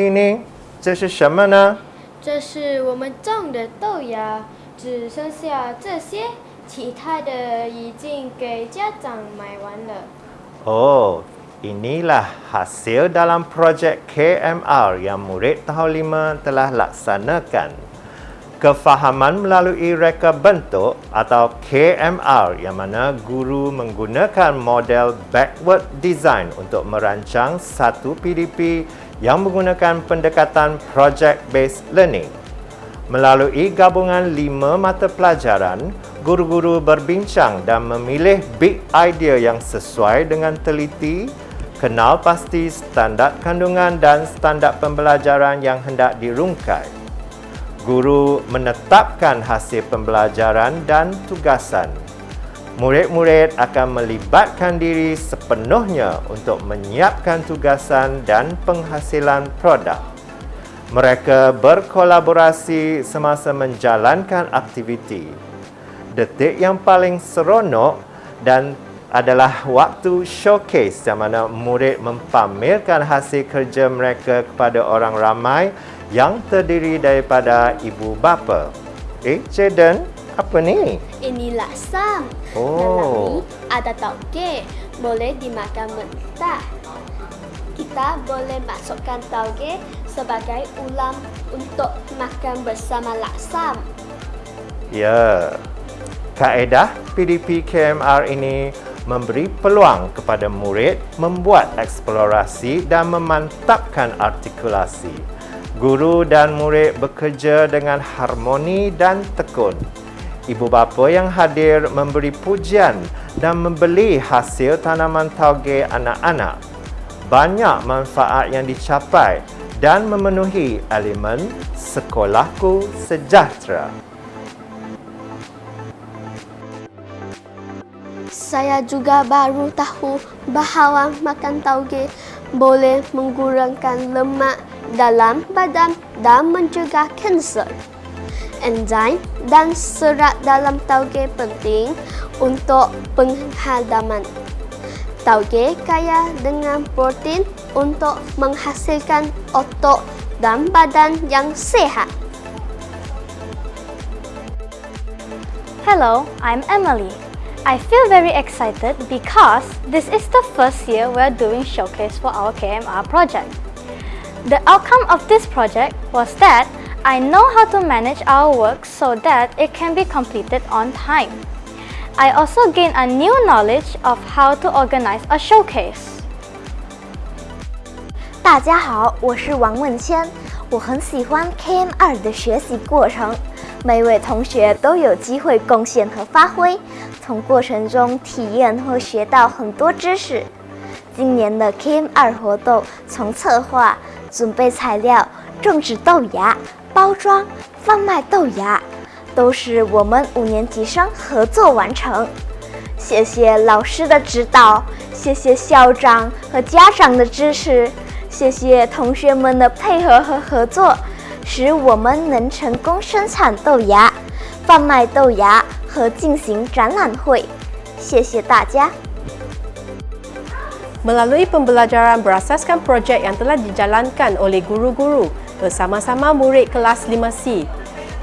地呢？这是什么呢？这是我们种的豆芽，只剩下这些，其他的已经给家长买完了。 Oh, inilah hasil dalam projek KMR yang murid tahun 5 telah laksanakan. Kefahaman melalui reka bentuk atau KMR yang mana guru menggunakan model backward design untuk merancang satu PDP yang menggunakan pendekatan project based learning. Melalui gabungan lima mata pelajaran, guru-guru berbincang dan memilih big idea yang sesuai dengan teliti, kenal pasti standard kandungan dan standard pembelajaran yang hendak dirungkai. Guru menetapkan hasil pembelajaran dan tugasan. Murid-murid akan melibatkan diri sepenuhnya untuk menyiapkan tugasan dan penghasilan produk. Mereka berkolaborasi semasa menjalankan aktiviti. Detik yang paling seronok dan adalah waktu showcase yang mana murid mempamerkan hasil kerja mereka kepada orang ramai yang terdiri daripada ibu bapa. Eh, Jaden, apa ni? Ini laksam. Oh. Dalam ni ada tauge, boleh dimakan mentah. Kita boleh masukkan tauge sebagai ulam untuk makan bersama laksam. Ya, kaedah PDP KMR ini memberi peluang kepada murid membuat eksplorasi dan memantapkan artikulasi. Guru dan murid bekerja dengan harmoni dan tekun. Ibu bapa yang hadir memberi pujian dan membeli hasil tanaman tauge anak-anak. Banyak manfaat yang dicapai dan memenuhi elemen sekolahku sejahtera. Saya juga baru tahu bahawa makan tauge boleh mengurangkan lemak dalam badan dan mencegah kanser. Enzim dan serat dalam tauge penting untuk penghadaman. Tauge kaya dengan protein untuk menghasilkan otot dan badan yang sehat. Hello, I'm Emily. I feel very excited because this is the first year we're doing showcase for our KMR project. The outcome of this project was that I know how to manage our work so that it can be completed on time. I also gain a new knowledge of how to organize a showcase. 大家好，我是王问谦，我很喜欢 KM 二的学习过程，每位同学都有机会贡献和发挥，从过程中体验和学到很多知识。今年的 KM 二活动从策划、准备材料、种植豆芽、包装、贩卖豆芽，都是我们五年级生合作完成。谢谢老师的指导，谢谢校长和家长的支持。谢谢同学们的配合和合作，使我们能成功生产豆芽、贩卖豆芽和进行展览会。谢谢大家。Melalui pembelajaran berasaskan projek yang telah dijalankan oleh guru-guru bersama-sama murid kelas 5C,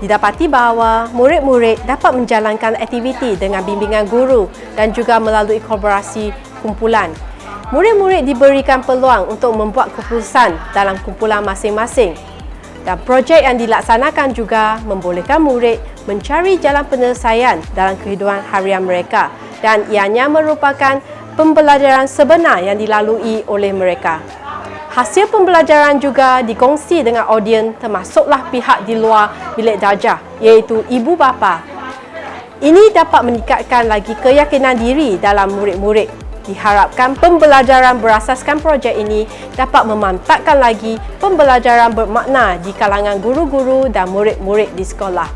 didapati bahawa murid-murid dapat menjalankan aktiviti dengan bimbingan guru dan juga melalui kolaborasi kumpulan. Murid-murid diberikan peluang untuk membuat keputusan dalam kumpulan masing-masing. Dan projek yang dilaksanakan juga membolehkan murid mencari jalan penyelesaian dalam kehidupan harian mereka dan ianya merupakan pembelajaran sebenar yang dilalui oleh mereka. Hasil pembelajaran juga dikongsi dengan audien termasuklah pihak di luar bilik darjah iaitu ibu bapa. Ini dapat meningkatkan lagi keyakinan diri dalam murid-murid. Diharapkan pembelajaran berasaskan projek ini dapat memantapkan lagi pembelajaran bermakna di kalangan guru-guru dan murid-murid di sekolah.